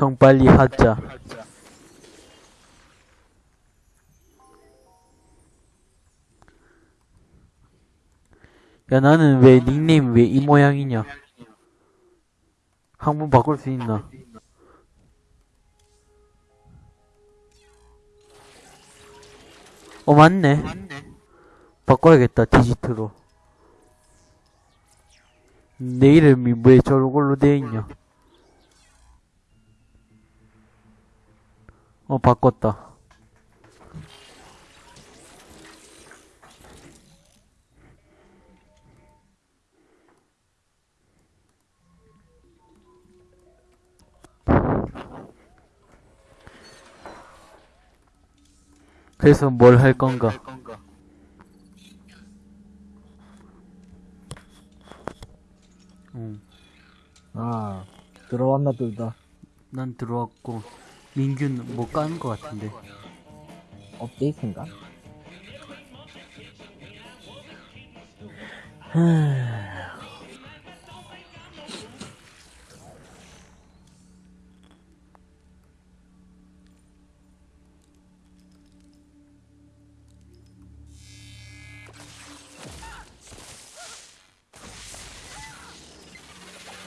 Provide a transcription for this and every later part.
평 빨리 하자. 야, 나는 왜 닉네임 왜 이 모양이냐? 한 번 바꿀 수 있나? 어, 맞네. 바꿔야겠다, 디지트로. 내 이름이 왜 저걸로 되어 있냐? 어, 바꿨다. 그래서 뭘 할 건가? 응. 아, 들어왔나 둘 다. 난 들어왔고 민규는 뭐 까는 것 같은데 업데이트인가?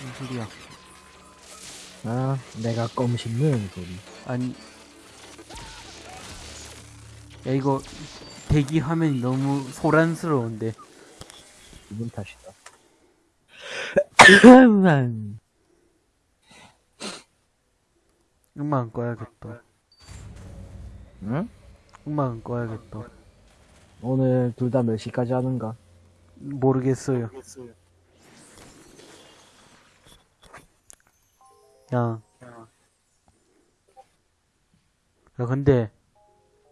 무슨 소리야 아, 내가 껌 씹는 소리. 아니 야 이거 대기 화면이 너무 소란스러운데 기분 탓이다. 음악은 꺼야겠다 응? 음악은 꺼야겠다 오늘 둘 다 몇 시까지 하는가? 모르겠어요 야. 야 근데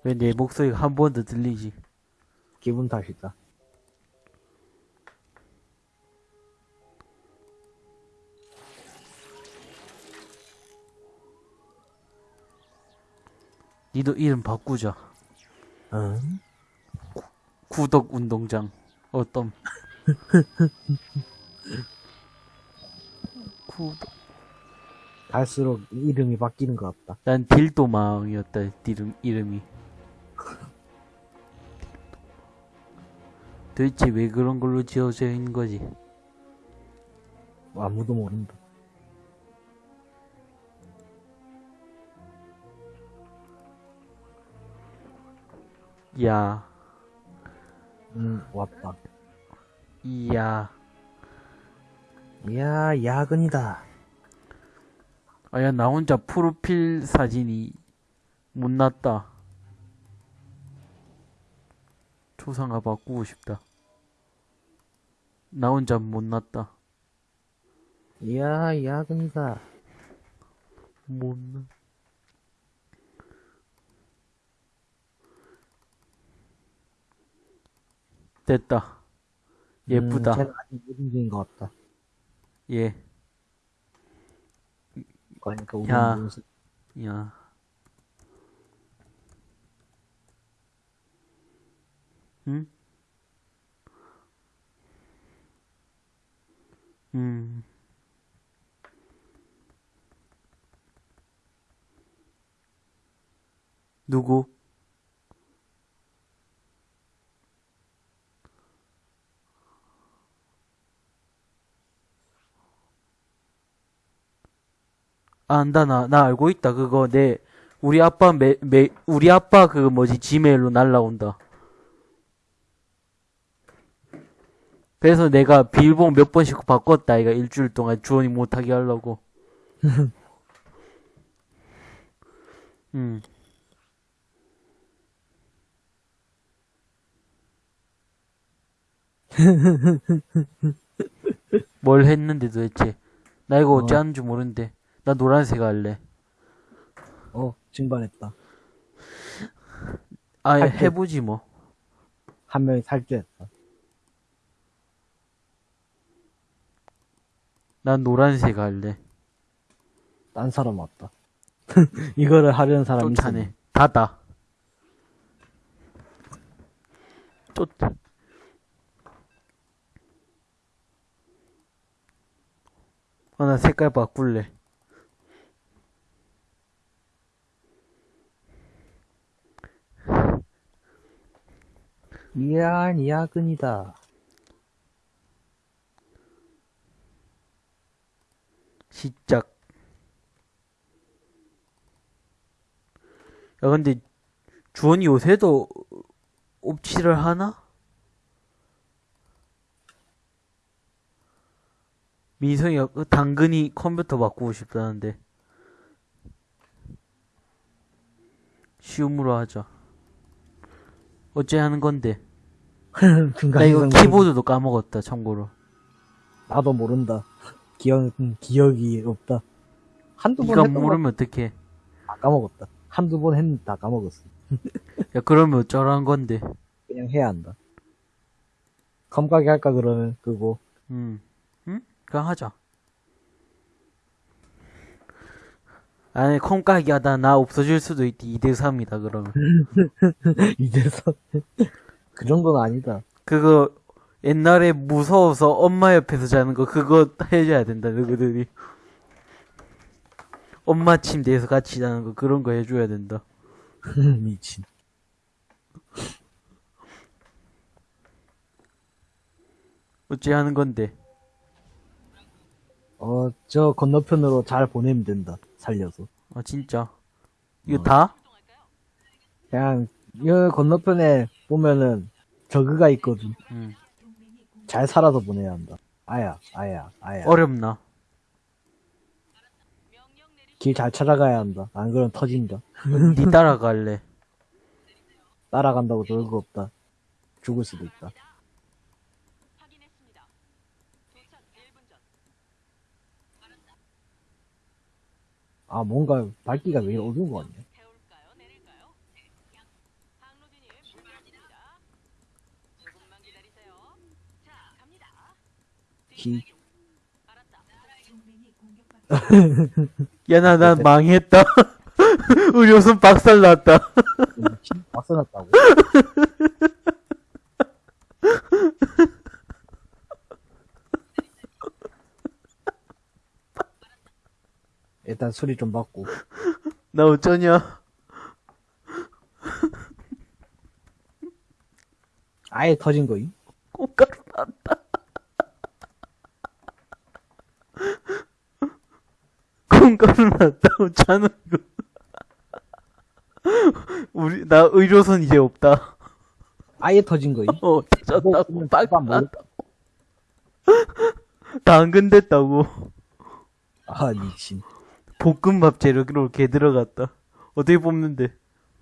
왜 내 목소리가 한 번 더 들리지 기분 탓이다. 니도 이름 바꾸자 응? 구독 운동장 어떤 구독 갈수록 이름이 바뀌는 것 같다. 난 딜도망이었다 이름 이름이 도대체 왜 그런 걸로 지어져 있는 거지 아무도 모른다. 야 응, 왔다. 이야 이야, 야근이다. 아야 나 혼자 프로필 사진이 못났다. 초상화 바꾸고 싶다. 나 혼자 못났다. 이야, 야근이다. 못나. 됐다. 예쁘다. 음, 쟤는 아직 무슨인 것 같다. 예 그러니까 야. 무슨 야. 응? 음. 누구? 안다, 나, 나 알고 있다. 그거 내, 우리 아빠 매, 매, 우리 아빠 그 뭐지, 지메일로 날라온다. 그래서 내가 비밀번호 몇 번씩 바꿨다. 이가 일주일 동안 주원이 못하게 하려고. 음. 뭘 했는데 도대체. 나 이거 어찌 어. 하는 줄 모르는데. 나 노란색 할래. 어, 증반했다. 아, 할 때. 해보지 뭐. 한 명이 탈주했다. 난 노란색 할래. 딴 사람 왔다. 이거를 하려는 사람이 쫓아내. 닫아. 쫓. 아, 나 색깔 바꿀래. 미안, 야근이다. 시작. 야, 근데, 주원이 요새도 옵치를 하나? 민성이가 그 당근이 컴퓨터 바꾸고 싶다는데. 쉬움으로 하자. 어째 하는 건데? 나 이거 키보드도 까먹었다, 참고로. 나도 모른다. 기억, 음, 기억이 없다. 한두 번 했던 모르면 어떡해. 거다 까먹었다. 한두 번 했는데 다 까먹었어. 야, 그러면 어쩌라는 건데. 그냥 해야 한다. 컴가게 할까 그러면 그거 음, 응? 그냥 하자. 아니, 콩깍이 하다 나 없어질 수도 있디. 2대3이다, 그러면. 이제서 그 정도는 아니다. 그거, 옛날에 무서워서 엄마 옆에서 자는 거, 그거 해줘야 된다, 너희들이. 엄마 침대에서 같이 자는 거, 그런 거 해줘야 된다. 미친. 어째 하는 건데. 어, 저 건너편으로 잘 보내면 된다. 살려서. 아, 진짜. 이거 어. 다? 그냥 여 건너편에 보면은 저그가 있거든. 응. 잘 살아서 보내야 한다. 아야, 아야, 아야. 어렵나? 길 잘 찾아가야 한다. 안 그러면 터진다. 니 따라갈래. 따라간다고 놀거 없다. 죽을 수도 있다. 아, 뭔가 밝기가 왜 어두운 거 같냐? 히, 야, 나, 나 망했다. 의료선 박살 났다. 박살났다고. 일단 소리 좀 받고. 나 어쩌냐? 아예 터진 거임? 꽃가루 났다. 콩가루 났다. 어쩌는 거. 우리, 나 의료선 이제 없다. 아예 터진 거임? 어, 터졌다고. 뭐, 빡 뭐, 났다고. 당근 됐다고. 아, 미친. 볶음밥 재료로 개 들어갔다. 어떻게 뽑는데?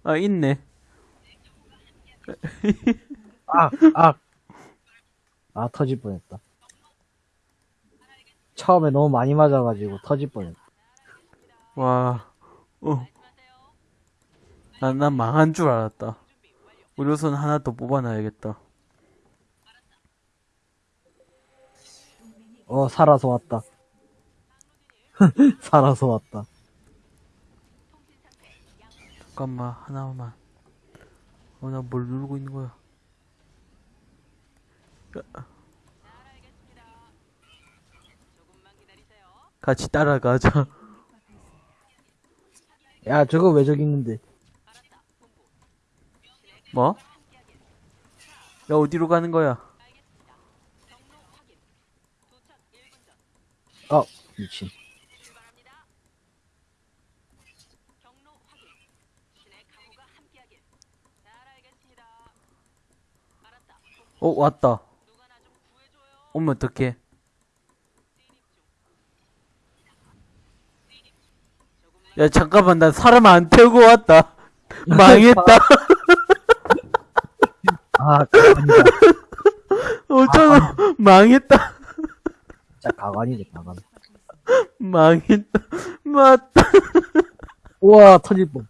아, 있네. 아, 아. 아, 터질 뻔했다. 처음에 너무 많이 맞아가지고 터질 뻔했다. 와, 어. 난, 난 망한 줄 알았다. 의료선 하나 더 뽑아놔야겠다. 어, 살아서 왔다. 살아서 왔다. 잠깐만, 하나만. 어, 나 뭘 누르고 있는 거야? 야. 같이 따라가자. 야, 저거 왜 저기 있는데? 뭐? 야, 어디로 가는 거야? 어, 미친. 어, 왔다. 오면 어떡해. 야, 잠깐만, 나 사람 안 태우고 왔다. 망했다. 아, 가관이다. 어쩌나, 망했다. 진짜 가관이네, 가관. 망했다. 맞다. 우와, 터질 뻔.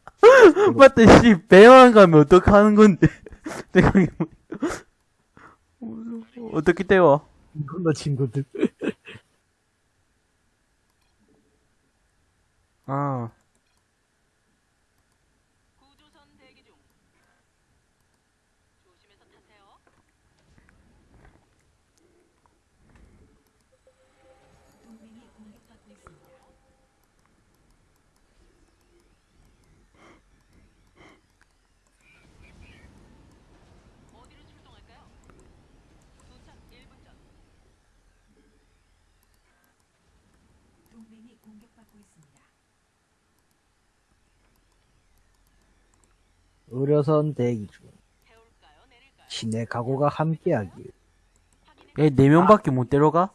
맞다, 씨. 배만 가면 어떡하는 건데. 생각해보니까. 어떻게 때워? 이건너 친구들. 아. 의료선 대기 중. 신의 각오가 함께하길. 얘네 명밖에 못 데려가?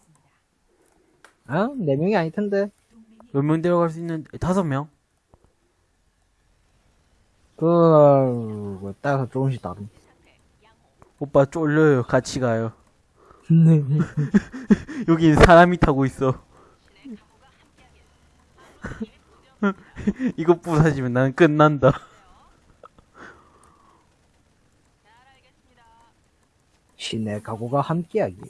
아, 네 명이 아닐 텐데. 몇 명 데려갈 수 있는, 다섯 명? 그, 따라서 조금씩 다름. 오빠 쫄려요. 같이 가요. 여기 사람이 타고 있어. 이거 부사지면 나는 끝난다. 신의 각오가 함께하길.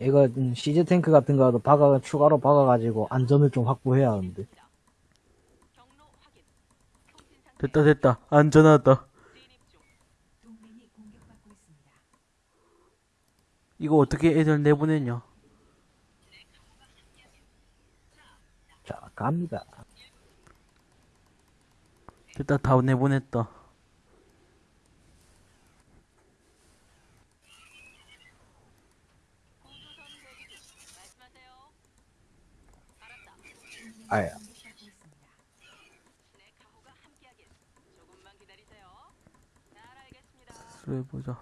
이거 음, 시즈 탱크 같은 거라도 박아 추가로 박아가지고 안전을 좀 확보해야 하는데. 됐다, 됐다. 안전하다. 이거 어떻게 애들 내보냈냐? 자, 갑니다. 됐다, 다 내보냈다. 아야. 해보자.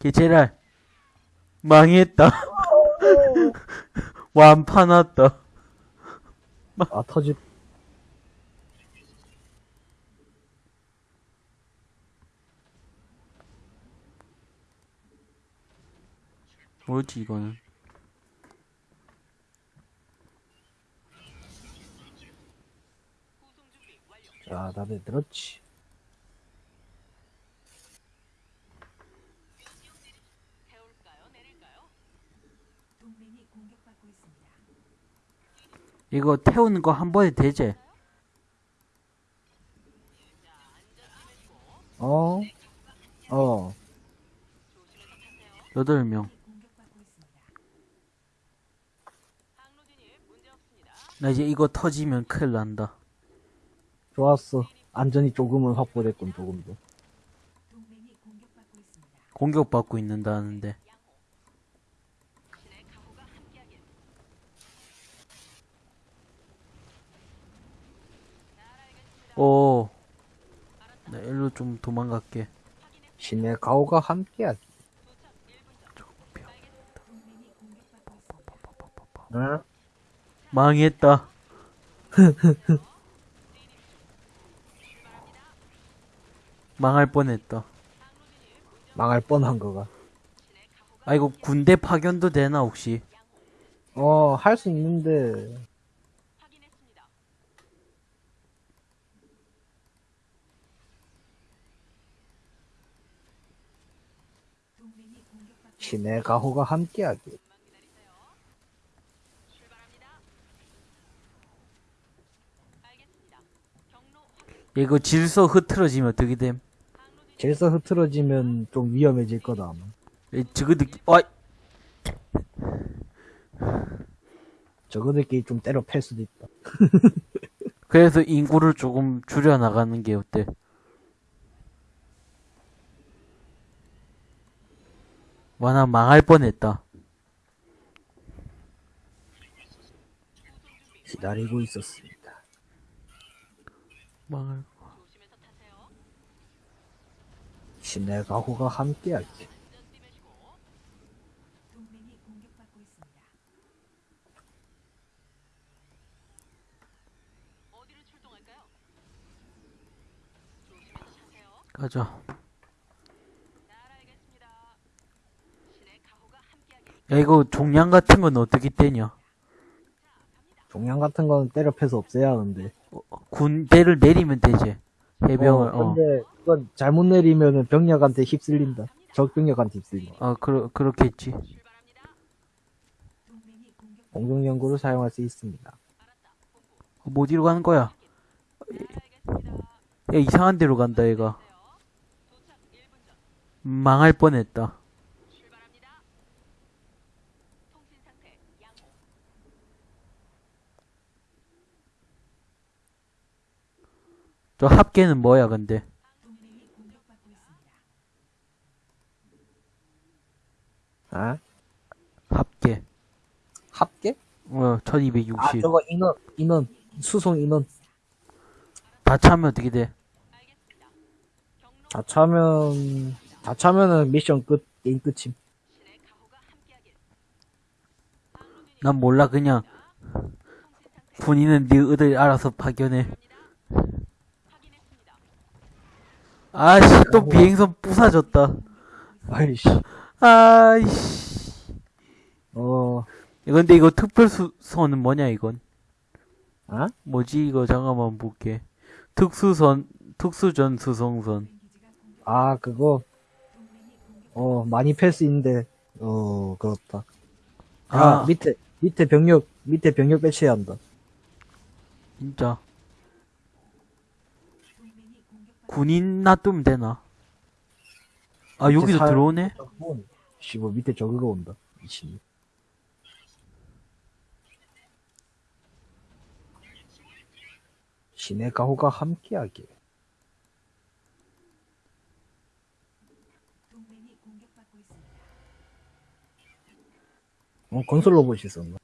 개체랄 망했다. 완판 왔다. 아, 터지, 뭐지 이거는? 자, 다들 들었지. 이거 태우는 거 한 번에 되지? 어? 어. 여덟 명. 나 이제 이거 터지면 큰일 난다. 좋았어. 안전이 조금은 확보됐군, 조금 더. 공격받고 있는다는데. 오. 나 일로 좀 도망갈게. 신의 가오가 함께하기. 응? 망했다. 망할 뻔했다. 망할 뻔한 거가. 아, 이거 군대 파견도 되나, 혹시? 어, 할 수 있는데. 신의 가호가 함께하기. 이거 질서 흐트러지면 어떻게 됨? 질서 흐트러지면 좀 위험해질 거다, 아마. 이 저거 느낌, 아, 저거들끼리 좀 때려 팰 수도 있다. 그래서 인구를 조금 줄여나가는 게 어때? 와, 나 망할 뻔했다. 기다리고 있었습니다. 망할. 신의 가호가 함께하기. 가자. 야, 이거 종량 같은 건 어떻게 떼냐? 종양 같은 거는 때려 패서 없애야 하는데. 군대를 내리면 되지. 해병을, 어, 어. 근데 그건 잘못 내리면은 병력한테 힘쓸린다. 적 병력한테 휩쓸린다. 아, 그러, 그렇겠지. 공중 연구를 사용할 수 있습니다. 뭐 어디로 가는 거야? 야, 이상한 데로 간다, 얘가. 망할 뻔했다. 저 합계는 뭐야, 근데? 아? 합계. 합계? 어, 1260. 아, 저거 인원, 인원, 수송 인원. 다 차면 어떻게 돼? 다 차면, 다 차면은 미션 끝, 게임 끝임. 난 몰라, 그냥. 본인은 네 의들 알아서 파견해. 아씨, 또 비행선 부사졌다. 아이씨. 아이씨. 어, 야, 근데 이거 특별수선은 뭐냐, 이건? 아? 뭐지, 이거 잠깐만 볼게. 특수선, 특수전 수송선. 아, 그거, 어, 많이 패스인데, 어, 그렇다. 아, 아, 밑에, 밑에 병력, 밑에 병력 배치해야 한다. 진짜. 군인 놔두면 되나? 아, 여기도 살- 들어오네? 씨발, 밑에 저그가 온다. 미친. 신의 가호가 함께하게. 어, 건설 로봇이 있었나?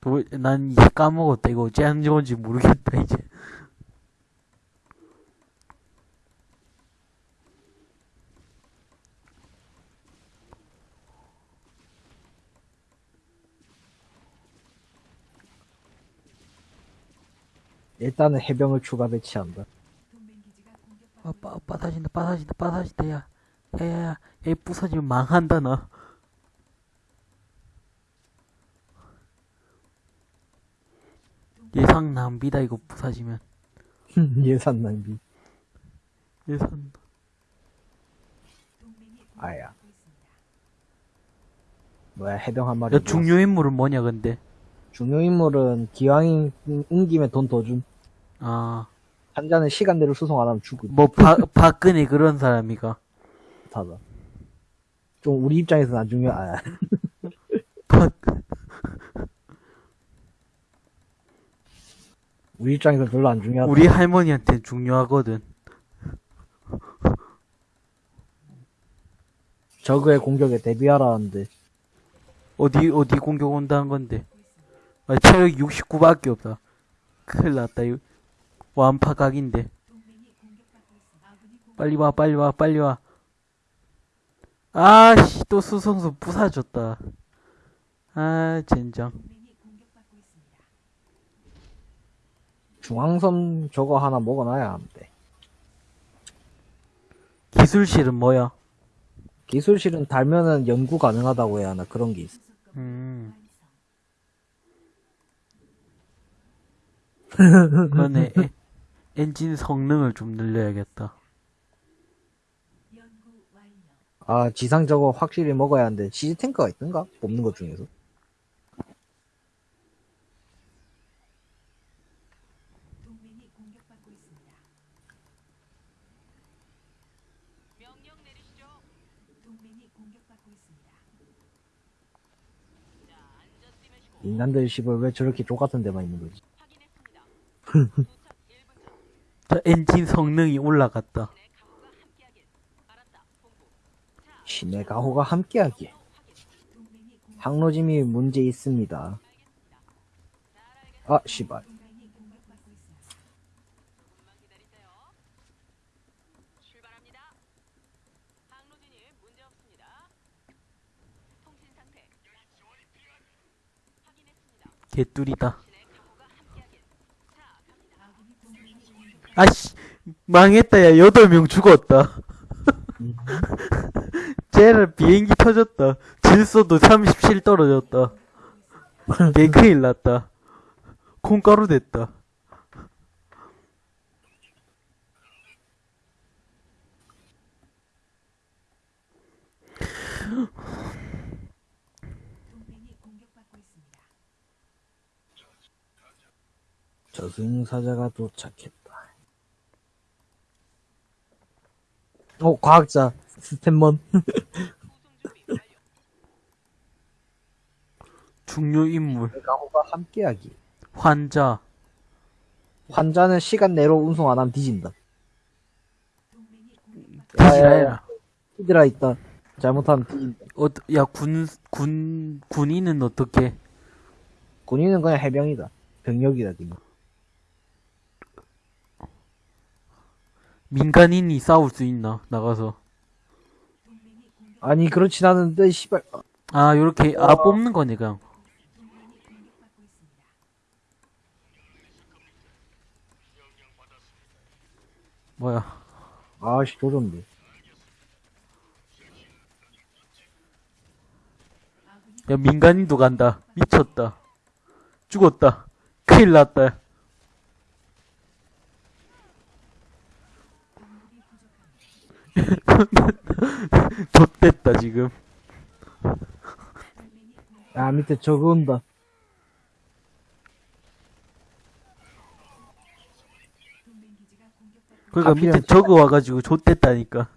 도, 난 까먹었다. 이거 어째 하는 건지 모르겠다, 이제. 일단은 해병을 추가 배치한다. 아, 빠, 빠사진다, 빠사진다, 빠사진다, 야. 야, 야, 야, 얘 부서지면 망한다, 나. 예상 낭비다, 이거 부서지면. 예산 낭비. 예산. 아야. 뭐야, 해병 한 마리. 야, 중요 인물은 뭐냐, 근데? 중요 인물은 기왕이 옮기면 돈 더 줌. 아, 한자는 시간대로 수송 안 하면 죽음. 뭐, 박, 박근혜 그런 사람이가. 타다. 좀 우리 입장에서는 안 중요. 아, 박, 우리 입장에서는 별로 안 중요하다. 우리 할머니한테 중요하거든. 저그의 공격에 대비하라는데 어디, 어디 공격 온다는 건데. 아, 체력 69밖에 없다. 큰일 났다, 이거. 완파각인데. 빨리 와, 빨리 와, 빨리 와. 아씨, 또 수성수 부사졌다. 아, 젠장. 중앙선 저거 하나 먹어놔야 하는데 기술실은 뭐야? 기술실은 달면은 연구 가능하다고 해야 하나 그런 게 있어. 음. 그러네. 에- 엔진 성능을 좀 늘려야겠다. 아 지상 저거 확실히 먹어야 하는데 시즈 탱크가 있던가 뽑는 것 중에서 인간들 씨발 왜 저렇게 족같은 데만 있는 거지? 저 엔진 성능이 올라갔다. 신의 가호가 함께하기에 항로짐이 문제 있습니다. 아 씨발 개뚜리다. 아씨, 망했다, 야, 여덟 명 죽었다. 쟤를 비행기 터졌다. 질소도 37 떨어졌다. 개 큰일 났다. 콩가루 됐다. 저승사자가 도착했다. 어 과학자 스탠먼 중요 인물, 가호가 함께하기. 환자, 환자는 시간 내로 운송 안 하면 뒤진다. 뒤지라해라. 히드라 있다. 잘못하면 뒤- 어, 야, 군, 군, 군인은 어떻게? 군인은 그냥 해병이다. 병력이다, 그냥. 민간인이 싸울 수 있나? 나가서. 아니, 그렇진 않은데, 씨발. 아, 요렇게, 아, 뽑는 거네, 그냥. 뭐야. 아씨, 조졌네. 야, 민간인도 간다. 미쳤다. 죽었다. 큰일 났다. 좆됐다, 지금. 아, 밑에 저거 온다. 그러니까 하필이면 밑에 저거 와가지고 좆됐다니까.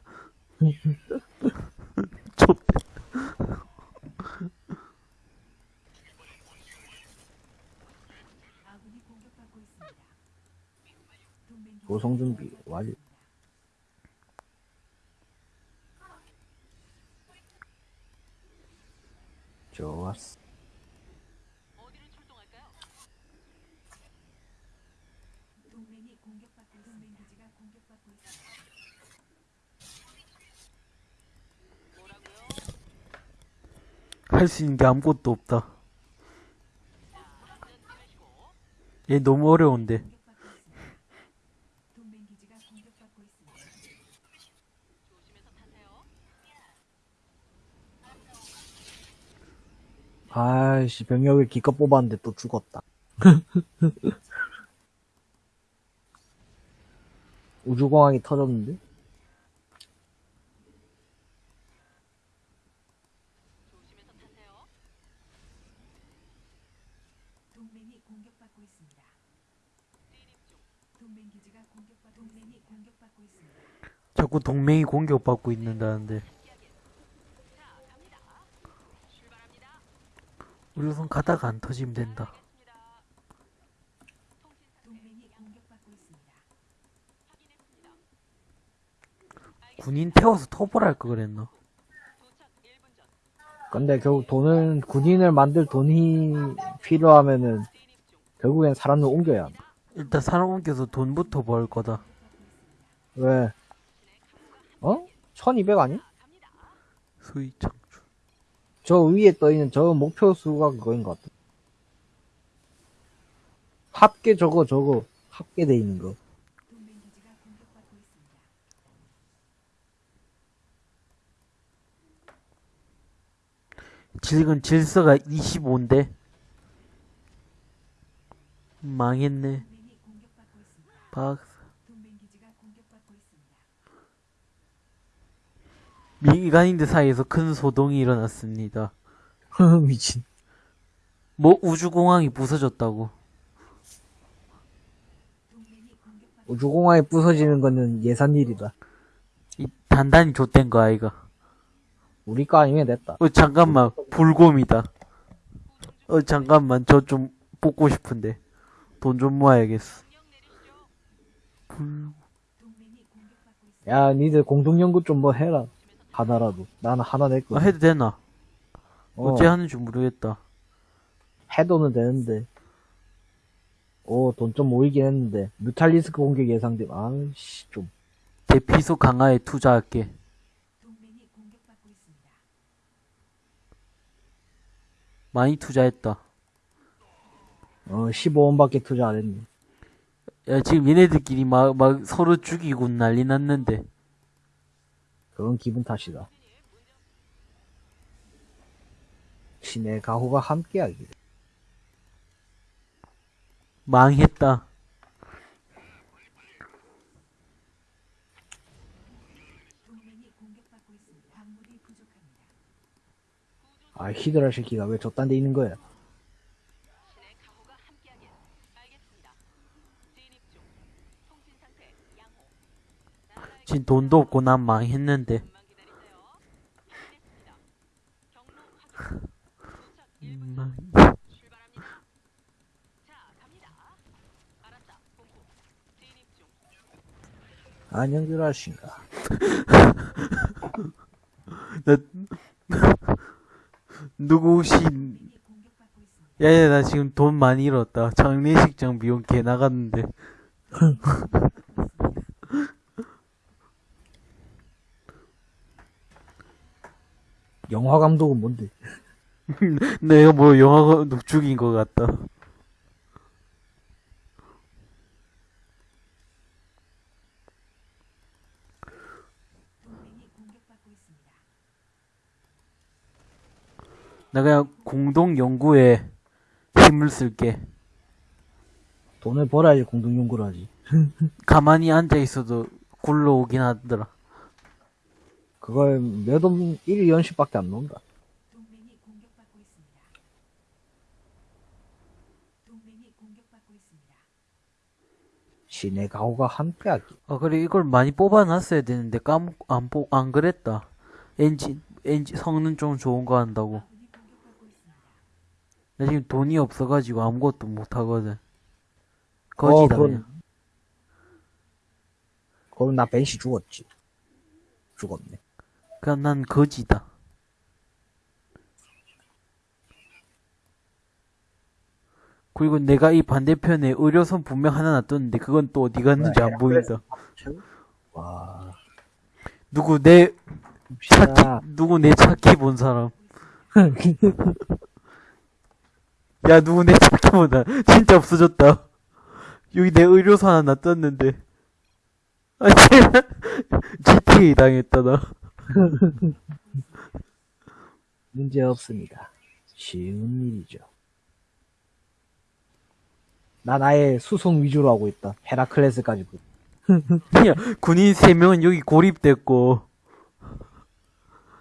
좆. 고성 준비 완료. 좋았어. 할 수 있는 게 아무것도 없다. 얘 너무 어려운데. 아이씨, 병력을 기껏 뽑았는데 또 죽었다. 우주공항이 터졌는데? 자꾸 동맹이 공격받고 있는다는데. 우리 우선 가다가 안 터지면 된다. 군인 태워서 토벌할 거 그랬나? 근데 결국 돈을, 군인을 만들 돈이 필요하면은, 결국엔 사람을 옮겨야 한다. 일단 사람 옮겨서 돈부터 벌 거다. 왜? 어? 1200 아니? 창출. 저 위에 떠있는 저 목표 수가 그거인 것 같아. 합계 저거, 저거, 합계돼 있는 거. 지금 질서가 25인데. 망했네. 동맹이 공격받고 있습니다. 박, 동맹 기지가 공격받고 있습니다. 민간인들 사이에서 큰 소동이 일어났습니다. 미친. 뭐 우주공항이 부서졌다고. 우주공항이 부서지는 거는 예산 일이다. 이 단단히 좆된 거 아이가. 우리 거 아니면 됐다. 어 잠깐만 불곰이다. 어 잠깐만 저 좀 뽑고 싶은데 돈 좀 모아야겠어. 불. 야, 니들 공동연구 좀 뭐 해라. 하나라도. 나는 하나 아, 냈거든. 해도 되나? 어, 어째 하는지 모르겠다. 해도는 되는데. 오, 돈 좀 모이긴 했는데. 뮤탈리스크 공격 예상됨. 아이씨, 좀. 대피소 강화에 투자할게. 많이 투자했다. 어, 15원밖에 투자 안 했네. 야 지금 얘네들끼리 막 막 서로 죽이고 난리 났는데 그건 기분 탓이다. 신의 가호가 함께하기. 망했다. 아, 히드라 새끼가 왜 저딴 데 있는 거야? 지금 돈도 없고 난 망했는데. 망- 안녕들 하신가. 나, 누구 혹시. 야야, 나 지금 돈 많이 잃었다. 장례식장 비용 개 나갔는데. 영화 감독은 뭔데? 내가 뭐 영화 감독 죽인 것 같다. 그냥 공동 연구에 힘을 쓸게. 돈을 벌어야지 공동 연구를 하지. 가만히 앉아 있어도 굴러오긴 하더라. 그걸 몇원 1일 연식밖에 안 나온다. 동맹이 공격받고 있습니다. 동맹이 공격받고 있습니다. 신의 가호가 함께하기. 아, 그래, 이걸 많이 뽑아놨어야 되는데, 까먹, 안, 뽑, 안 그랬다. 엔진, 엔진, 성능 좀 좋은 거 한다고. 나 지금 돈이 없어가지고 아무것도 못하거든. 거지다, 어, 그냥. 그럼 나 벤시 죽었지. 죽었네. 그냥 난 거지다. 그리고 내가 이 반대편에 의료선 분명 하나 놔뒀는데, 그건 또 어디 갔는지 안 보인다. 와. 누구 내. 찾기, 누구 내 찾기 본 사람. 야, 누구 내 찾기 본다. 진짜 없어졌다. 여기 내 의료선 하나 놔뒀는데. 아. GTA 당했다, 나. 문제 없습니다. 쉬운 일이죠. 난 아예 수송 위주로 하고 있다. 헤라클레스까지. 보- 야, 군인 3명은 여기 고립됐고,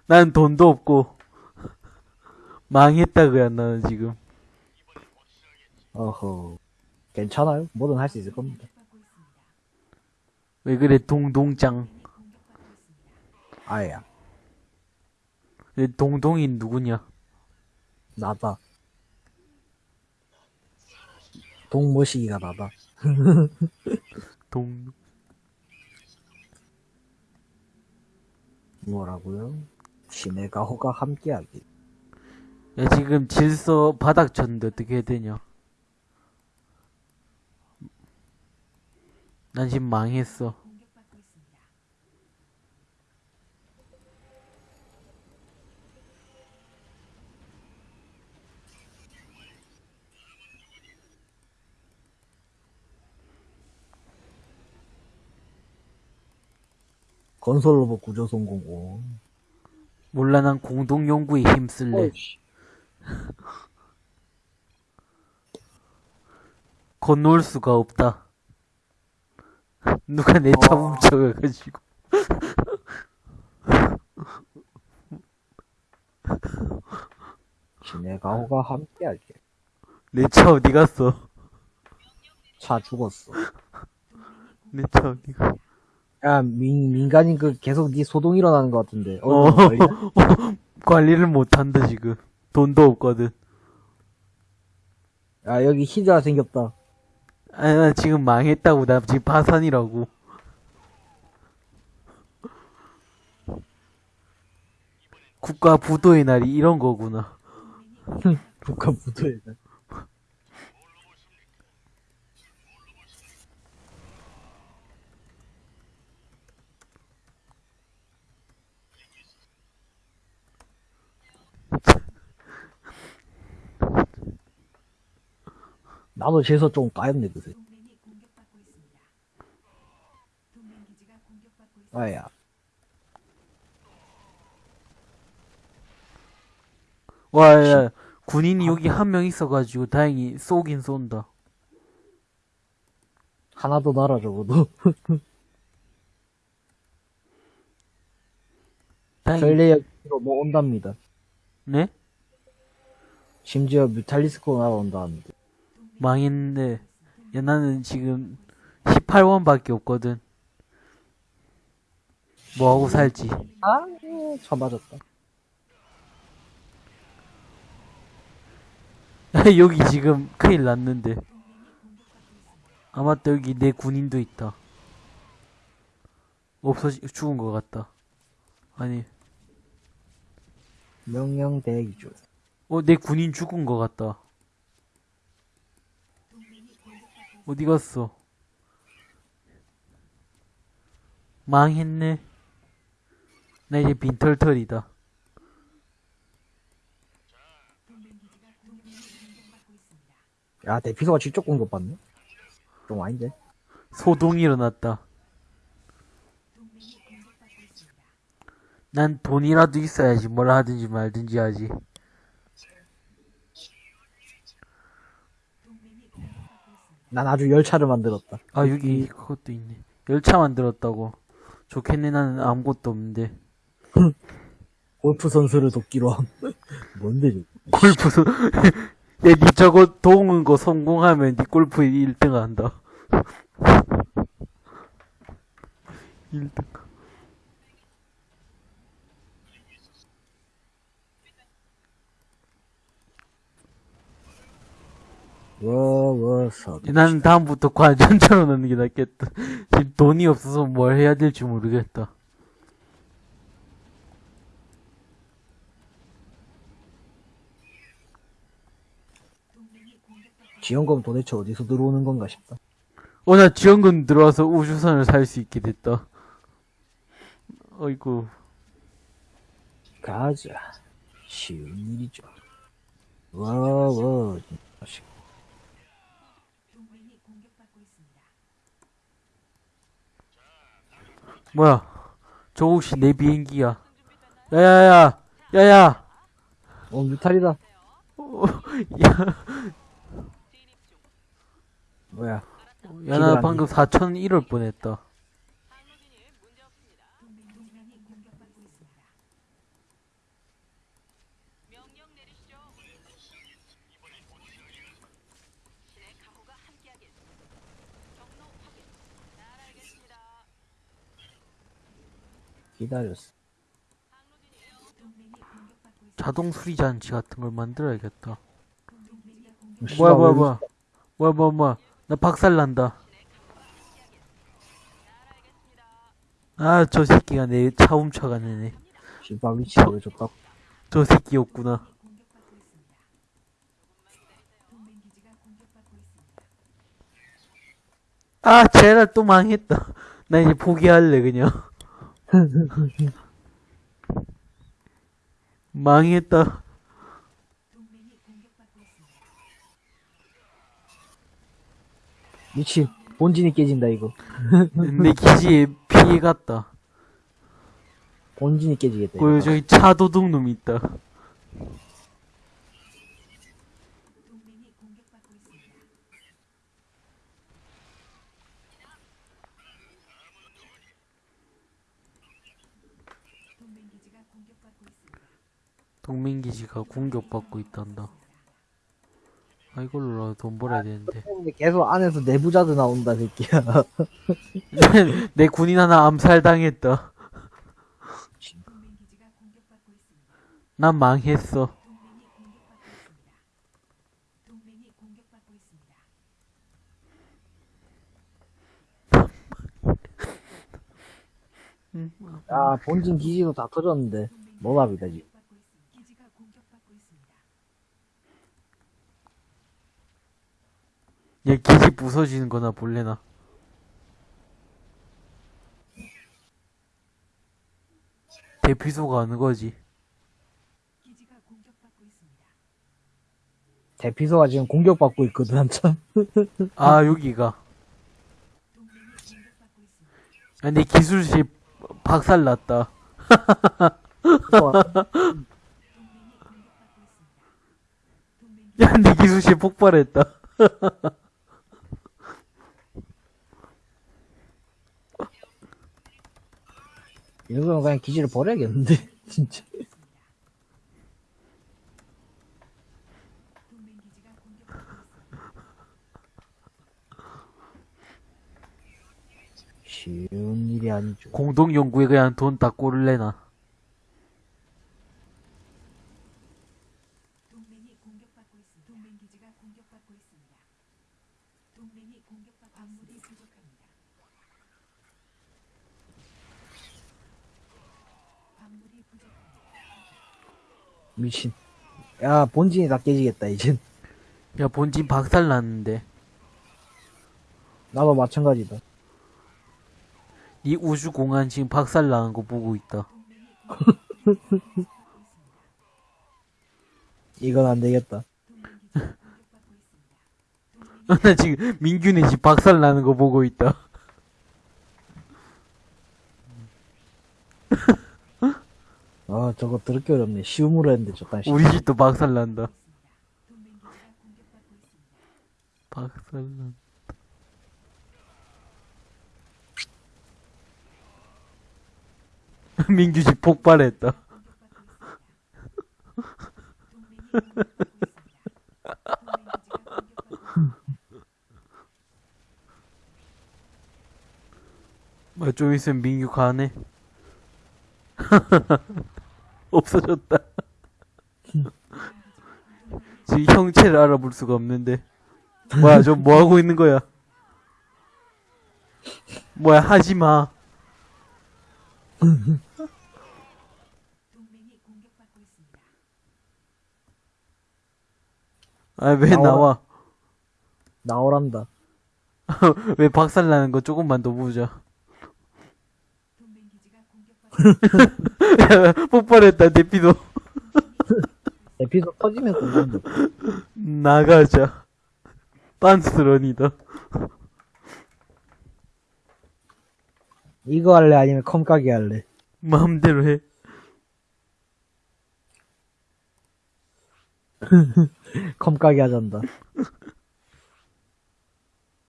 난 돈도 없고, 망했다, 그야, 나는 지금. 어허. 괜찮아요. 뭐든 할 수 있을 겁니다. 왜 그래, 동동짱. 아야. 왜 동동인 누구냐? 나다. 동머시기가 나다. 동, 뭐라고요? 신의 가호가 함께하기. 야, 지금 질서 바닥 쳤는데 어떻게 해야 되냐? 난 지금 망했어. 공격받고 있습니다. 건설 로봇 구조 성공. 오. 몰라, 난 공동 연구에 힘쓸래. 어이씨. 건너올 수가 없다. 누가 내차 어. 훔쳐가가지고. 신의 가호가 함께하기. 내차 어디 갔어? 차 죽었어. 내 차 어디 갔어? 야, 민, 민간인 그 계속 네 소동 일어나는 것 같은데. 어, 어, 관리- 관리를 못한다, 지금. 돈도 없거든. 야, 여기 히드라 생겼다. 아니, 나 지금 망했다고. 나 지금 파산이라고. 국가 부도의 날이 이런 거구나. 북한 부도에. 나도 재서 좀 까였네, 그새. 아야. 와, 야, 군인이 여기 한 명 있어가지고 다행히 쏘긴 쏜다. 하나 더 날아, 적어도. 전례역으로 뭐 온답니다. 네? 심지어 뮤탈리스코 날아온다는데. 망했네. 야, 나는 지금 18원밖에 없거든. 뭐하고 살지. 아, 차 맞았다. 여기 지금 큰일 났는데. 아, 맞다. 여기 내 군인도 있다. 없어지, 죽은 것 같다. 아니. 명령 대기 중. 어, 내 군인 죽은 것 같다. 어디 갔어? 망했네. 나 이제 빈털털이다. 야, 대피소가 직접 공격받네? 좀 아닌데? 소동이 일어났다. 난 돈이라도 있어야지 뭘 하든지 말든지 하지. 난 아주 열차를 만들었다. 아 여기 그것도 있네. 열차 만들었다고. 좋겠네 나는 아무것도 없는데. 골프 선수를 돕기로 함. 뭔데, 저 골프 선 야, 니 저거 도움은 거 성공하면 니 골프 1등 한다. 1등. 워워 서 나는 다음부터 관전처럼 넣는 게 낫겠다. 돈이 없어서 뭘 해야 될지 모르겠다. 지원금 도대체 어디서 들어오는 건가 싶다. 어, 나 지원금 들어와서 우주선을 살 수 있게 됐다. 어이구. 가자. 쉬운 일이죠. 워워 자식. 동맹이 공격받고 있습니다. 뭐야. 저 혹시 내 비행기야. 야야야! 야야! 어 뮤탈이다. 야, 뭐야? 야, 나안 방금 4천 잃을 뻔했다. 동맹이 공격받고 있습니다. 기다렸어. 자동 수리 장치 같은 걸 만들어야겠다. 공격 뭐야, 뭐야, 왜 뭐야. 뭐야, 뭐야, 뭐야. 나 박살 난다. 아, 저 새끼가 내 차 훔쳐가네. 위치가 왜 좋다고? 저 새끼였구나. 아, 쟤라 또 망했다. 나 이제 포기할래, 그냥. 망했다. 공격받고 있습니다. 미친 본진이 깨진다 이거. 내 기지에 피해 갔다. 본진이 깨지겠다. 그. 저기 차도둑 놈 있다. 동맹이 공격받고 있습니다. 동맹 기지가 공격받고 있습니다. 동맹기지가 공격받고 있단다. 아, 이걸로 돈 벌어야 되는데. 근데 계속 안에서 내부자도 나온다 새끼야. 내 군인 하나 암살당했다. 난 망했어. 아 본진 기지도 다 터졌는데 모bab이다 지. 공격받고 있습니다. 기지가 공격받고 있습니다. 얘 기지 부서지는 거나 볼래나. 대피소가 어느 거지? 대피소가 지금 공격받고 있거든 한참. 아, 여기가. 야, 내 기술실 박살 났다. 야, 내 기술실 폭발했다. 이러면 그냥 기지를 버려야겠는데 진짜. 쉬운 일이 아니죠. 공동연구에 그냥 돈다 꼴을래나. 동맹이 공격받고 있습니다. 동맹 기지가 공격받고 있습니다. 동맹이 공격받고 광물이 부족합니다. 광물이 부족합니다. 미친. 야, 본진이 다 깨지겠다, 이젠. 야, 본진 박살 났는데. 나도 마찬가지다. 이 우주공간 지금 박살 나는 거 보고 있다. 이건 안 되겠다. 나 지금 민규네 집 박살 나는 거 보고 있다. 아, 저거 더럽게 어렵네. 쉬움으로 했는데, 저딴 씨. 우리 집도 박살 난다. 박살 난. 민규 집 폭발했다. 뭐, 좀 있으면 민규 가네. 없어졌다. 지금 형체를 알아볼 수가 없는데. 뭐야, 저 뭐 하고 있는 거야? 뭐야, 하지 마. 아, 왜 나와라. 나와? 나오란다. 왜 박살 나는 거 조금만 더 보자. 공격받고 폭발했다, 대피도. 에피소드 터지면 끝난다. 나가자. 빤스런이다. 이거 할래? 아니면 컴까기 할래? 마음대로 해. 컴까기 하잔다.